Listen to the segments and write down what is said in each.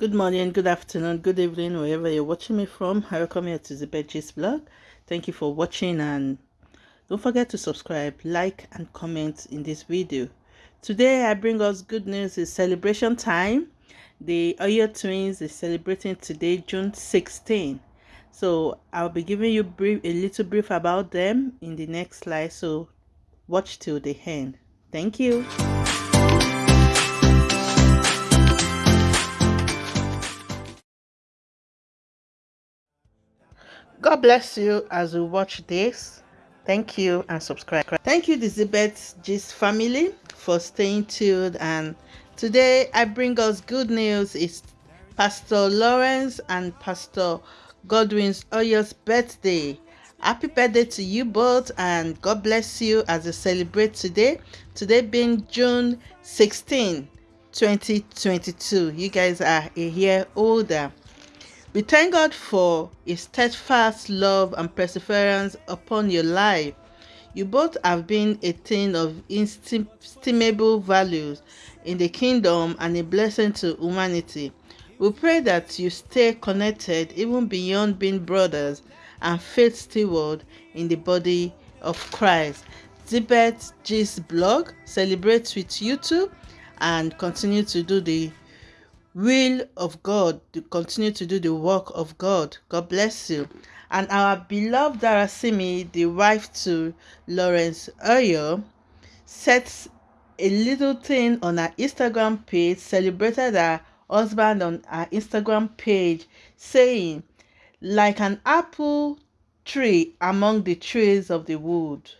Good morning, good afternoon, good evening, wherever you're watching me from. I welcome you to the Betches blog. Thank you for watching and don't forget to subscribe, like and comment in this video. Today I bring us good news. It's celebration time. The Oyor twins is celebrating today, June 16. So I'll be giving you brief, a little brief about them in the next slide. So watch till the end. Thank you. God bless you as you watch this. Thank you and subscribe. Thank you, Zibet Gist family, for staying tuned. And today I bring us good news. It's Pastor Lawrence and Pastor Godwin's Oyor's birthday. Happy birthday to you both and God bless you as you celebrate today. Today being June 16, 2022. You guys are a year older. We thank God for His steadfast love and perseverance upon your life. You both have been a thing of inestimable values in the kingdom and a blessing to humanity. We pray that you stay connected even beyond being brothers and faith steward in the body of Christ. Zibet G's blog celebrates with you too and continue to do the will of God to continue to do the work of God. God bless you. And our beloved Darasimi, the wife to Lawrence Oyor, sets a little thing on her Instagram page, celebrated her husband on her Instagram page, saying, like an apple tree among the trees of the wood,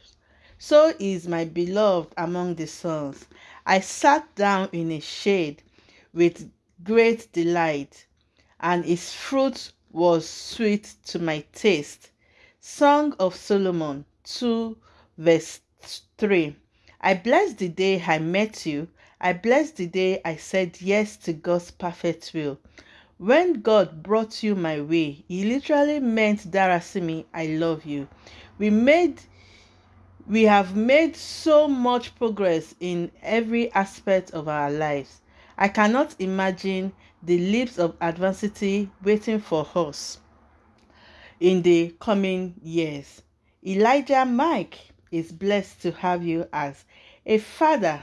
so is my beloved among the sons. I sat down in a shade with great delight, and its fruit was sweet to my taste. Song of Solomon 2 verse 3. I bless the day I met you. I bless the day I said yes to God's perfect will. When God brought you my way, He literally meant Darasimi, I love you. We made we have made so much progress in every aspect of our lives. I cannot imagine the leaps of adversity waiting for us in the coming years. Elijah Mike is blessed to have you as a father.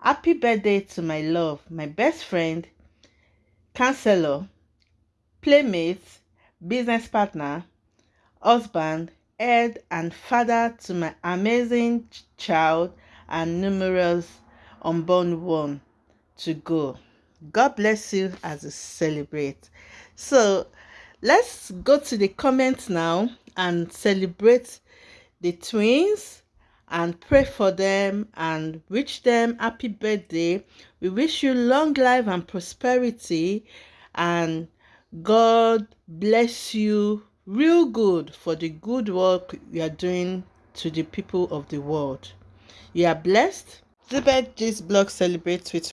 Happy birthday to my love, my best friend, counselor, playmate, business partner, husband, head, and father to my amazing child and numerous unborn one to go. God bless you as you celebrate. So let's go to the comments now and celebrate the twins and pray for them and wish them happy birthday. We wish you long life and prosperity and God bless you real good for the good work you are doing to the people of the world. You are blessed. Zibet G's blog celebrates with